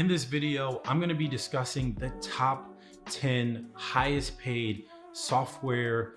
In this video, I'm gonna be discussing the top 10 highest paid software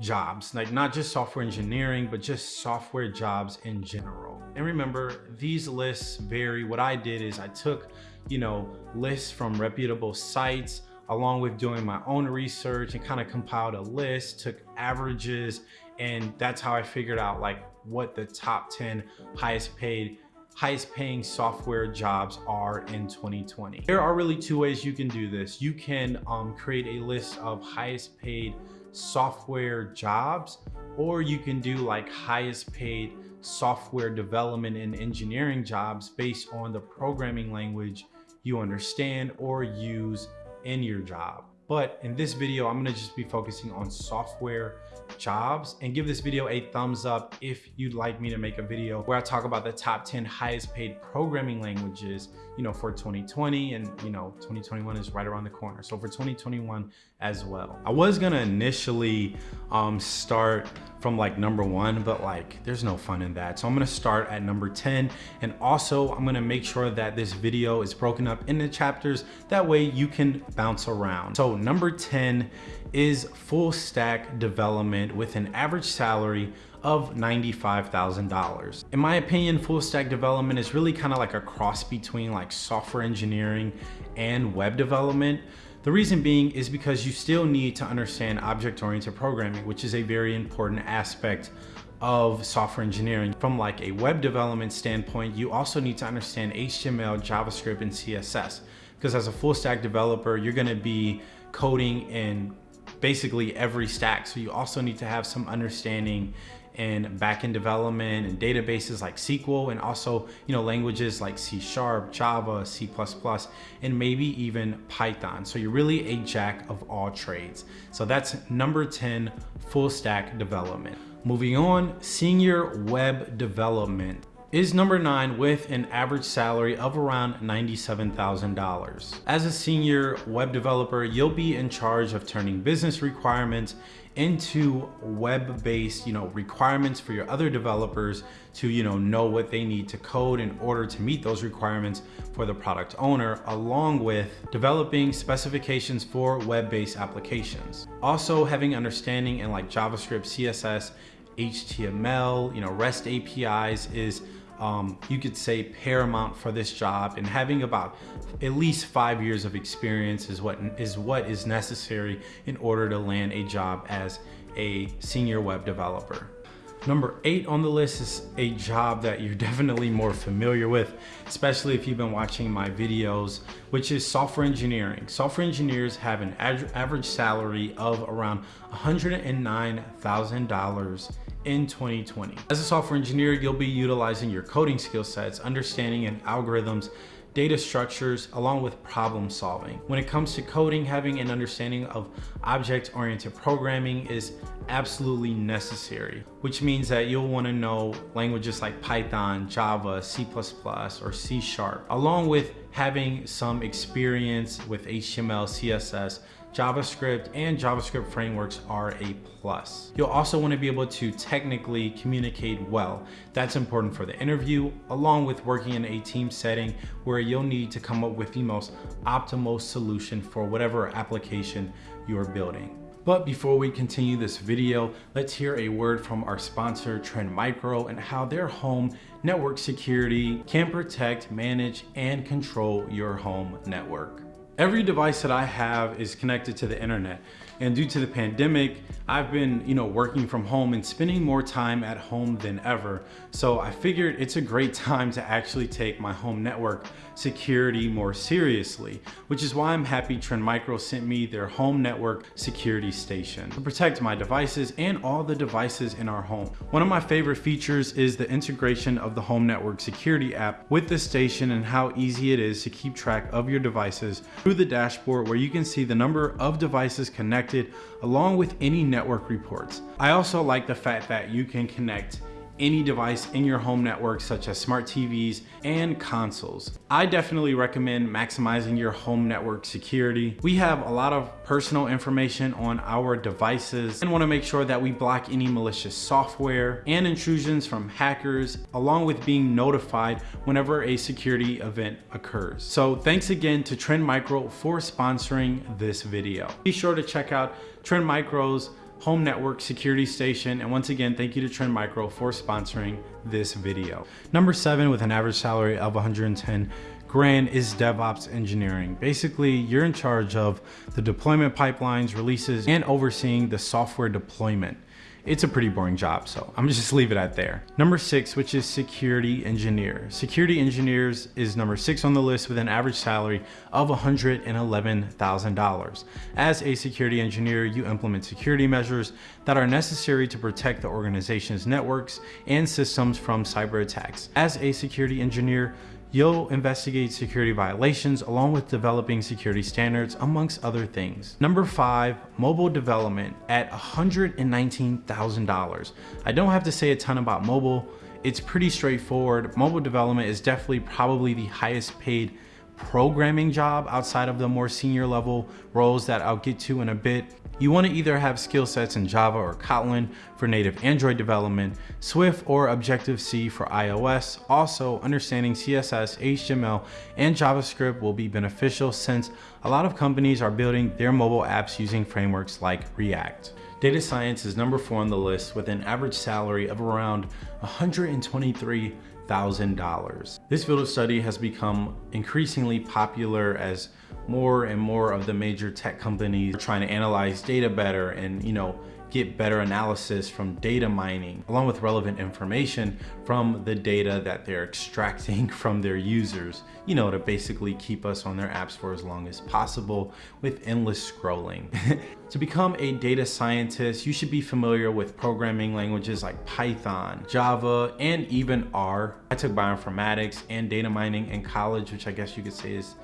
jobs, like not just software engineering, but just software jobs in general. And remember, these lists vary. What I did is I took, you know, lists from reputable sites, along with doing my own research and kind of compiled a list, took averages, and that's how I figured out like what the top 10 highest paid highest paying software jobs are in 2020. There are really two ways you can do this. You can um, create a list of highest paid software jobs, or you can do like highest paid software development and engineering jobs based on the programming language you understand or use in your job. But in this video, I'm gonna just be focusing on software jobs and give this video a thumbs up if you'd like me to make a video where I talk about the top 10 highest paid programming languages, you know, for 2020 and, you know, 2021 is right around the corner. So for 2021 as well. I was gonna initially um, start from like number one, but like there's no fun in that. So I'm gonna start at number 10. And also I'm gonna make sure that this video is broken up into chapters. That way you can bounce around. So number 10 is full stack development with an average salary of $95,000. In my opinion, full stack development is really kind of like a cross between like software engineering and web development. The reason being is because you still need to understand object-oriented programming, which is a very important aspect of software engineering. From like a web development standpoint, you also need to understand HTML, JavaScript, and CSS. Because as a full stack developer, you're gonna be coding in basically every stack. So you also need to have some understanding in backend development and databases like SQL and also, you know, languages like C Sharp, Java, C++, and maybe even Python. So you're really a jack of all trades. So that's number 10, full stack development. Moving on, senior web development is number nine with an average salary of around $97,000. As a senior web developer, you'll be in charge of turning business requirements into web-based, you know, requirements for your other developers to, you know, know what they need to code in order to meet those requirements for the product owner, along with developing specifications for web-based applications. Also having understanding in like JavaScript, CSS, HTML, you know, REST APIs is um, you could say paramount for this job and having about at least five years of experience is what is what is necessary in order to land a job as a senior web developer. Number eight on the list is a job that you're definitely more familiar with, especially if you've been watching my videos, which is software engineering. Software engineers have an average salary of around $109,000 in 2020. As a software engineer, you'll be utilizing your coding skill sets, understanding and algorithms, data structures, along with problem solving. When it comes to coding, having an understanding of object-oriented programming is absolutely necessary, which means that you'll wanna know languages like Python, Java, C++, or C Sharp, along with having some experience with HTML, CSS, JavaScript and JavaScript frameworks are a plus. You'll also want to be able to technically communicate well. That's important for the interview, along with working in a team setting where you'll need to come up with the most optimal solution for whatever application you're building. But before we continue this video, let's hear a word from our sponsor, Trend Micro, and how their home network security can protect, manage, and control your home network. Every device that I have is connected to the internet. And due to the pandemic, I've been, you know, working from home and spending more time at home than ever. So I figured it's a great time to actually take my home network security more seriously, which is why I'm happy Trend Micro sent me their home network security station to protect my devices and all the devices in our home. One of my favorite features is the integration of the home network security app with the station and how easy it is to keep track of your devices through the dashboard where you can see the number of devices connected along with any network reports. I also like the fact that you can connect any device in your home network such as smart TVs and consoles. I definitely recommend maximizing your home network security. We have a lot of personal information on our devices and wanna make sure that we block any malicious software and intrusions from hackers, along with being notified whenever a security event occurs. So thanks again to Trend Micro for sponsoring this video. Be sure to check out Trend Micro's home network security station. And once again, thank you to Trend Micro for sponsoring this video. Number seven, with an average salary of 110 grand is DevOps engineering. Basically, you're in charge of the deployment pipelines, releases, and overseeing the software deployment it's a pretty boring job, so I'm just leave it at there. Number six, which is security engineer. Security engineers is number six on the list with an average salary of $111,000. As a security engineer, you implement security measures that are necessary to protect the organization's networks and systems from cyber attacks. As a security engineer, You'll investigate security violations along with developing security standards amongst other things. Number five, mobile development at $119,000. I don't have to say a ton about mobile. It's pretty straightforward. Mobile development is definitely probably the highest paid programming job outside of the more senior level roles that I'll get to in a bit. You want to either have skill sets in Java or Kotlin for native Android development, Swift or Objective-C for iOS. Also, understanding CSS, HTML, and JavaScript will be beneficial since a lot of companies are building their mobile apps using frameworks like React. Data science is number four on the list with an average salary of around 123 $1,000. This field of study has become increasingly popular as more and more of the major tech companies are trying to analyze data better and, you know, get better analysis from data mining, along with relevant information from the data that they're extracting from their users, you know, to basically keep us on their apps for as long as possible with endless scrolling. to become a data scientist, you should be familiar with programming languages like Python, Java, and even R. I took bioinformatics and data mining in college, which I guess you could say is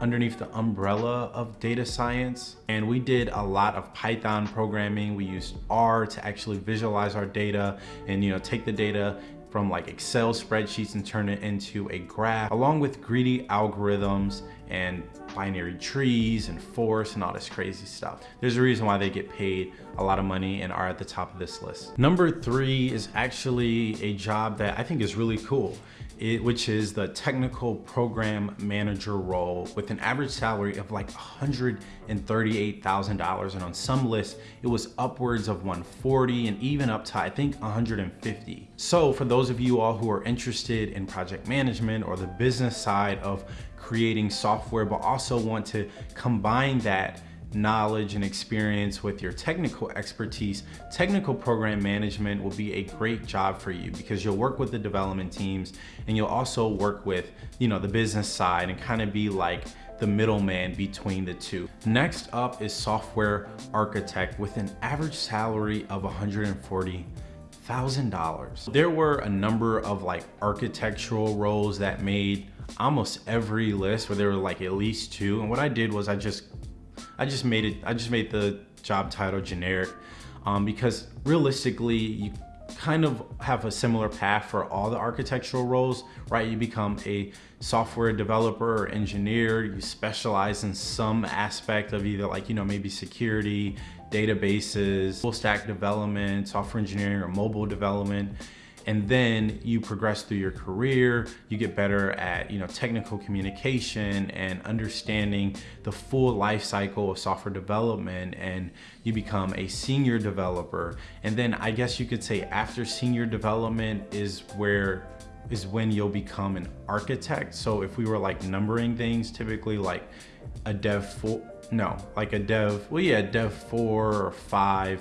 underneath the umbrella of data science. And we did a lot of Python programming. We used R to actually visualize our data and you know take the data from like Excel spreadsheets and turn it into a graph along with greedy algorithms and binary trees and force and all this crazy stuff. There's a reason why they get paid a lot of money and are at the top of this list. Number three is actually a job that I think is really cool it, which is the technical program manager role with an average salary of like $138,000. And on some lists, it was upwards of 140 and even up to, I think, 150. So for those of you all who are interested in project management or the business side of creating software, but also want to combine that knowledge and experience with your technical expertise, technical program management will be a great job for you because you'll work with the development teams and you'll also work with, you know, the business side and kind of be like the middleman between the two. Next up is software architect with an average salary of 140 thousand dollars. There were a number of like architectural roles that made almost every list where there were like at least two. And what I did was I just I just made it, I just made the job title generic um, because realistically, you kind of have a similar path for all the architectural roles, right? You become a software developer or engineer, you specialize in some aspect of either like, you know, maybe security, databases, full stack development, software engineering or mobile development and then you progress through your career you get better at you know technical communication and understanding the full life cycle of software development and you become a senior developer. And then i guess you could say after senior development is where is when you'll become an architect. So if we were like numbering things typically like a dev four no like a dev well yeah dev four or five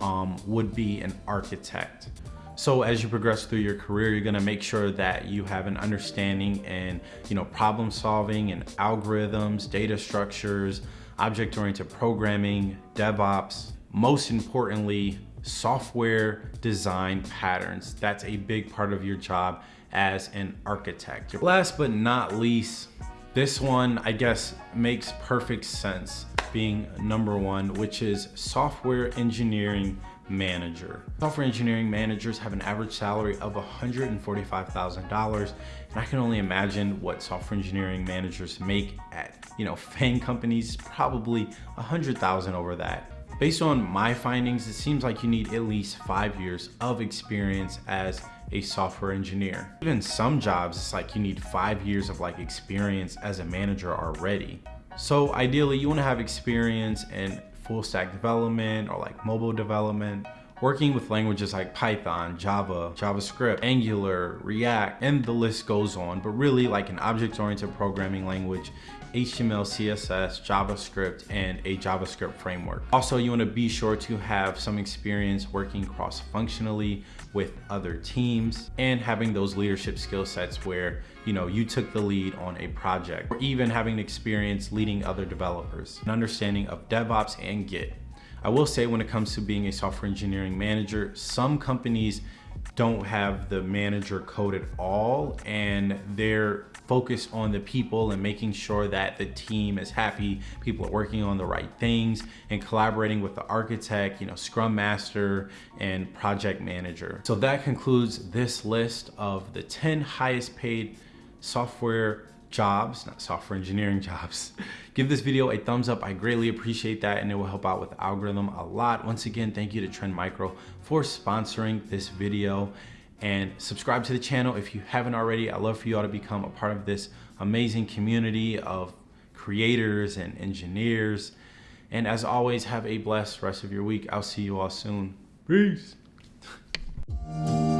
um, would be an architect so as you progress through your career, you're gonna make sure that you have an understanding and you know problem solving and algorithms, data structures, object-oriented programming, DevOps, most importantly, software design patterns. That's a big part of your job as an architect. Last but not least, this one, I guess, makes perfect sense being number one, which is software engineering manager. Software engineering managers have an average salary of $145,000 and I can only imagine what software engineering managers make at, you know, FANG companies, probably 100,000 over that. Based on my findings, it seems like you need at least five years of experience as a software engineer. Even some jobs, it's like you need five years of like experience as a manager already. So ideally you wanna have experience in full stack development or like mobile development, working with languages like Python, Java, JavaScript, Angular, React, and the list goes on, but really like an object-oriented programming language, HTML, CSS, JavaScript, and a JavaScript framework. Also, you wanna be sure to have some experience working cross-functionally with other teams and having those leadership skill sets where you know you took the lead on a project or even having experience leading other developers, an understanding of DevOps and Git. I will say when it comes to being a software engineering manager, some companies don't have the manager code at all and they're focused on the people and making sure that the team is happy people are working on the right things and collaborating with the architect you know scrum master and project manager. So that concludes this list of the 10 highest paid software jobs, not software engineering jobs. Give this video a thumbs up. I greatly appreciate that and it will help out with algorithm a lot. Once again, thank you to Trend Micro for sponsoring this video and subscribe to the channel if you haven't already. i love for you all to become a part of this amazing community of creators and engineers. And as always, have a blessed rest of your week. I'll see you all soon. Peace.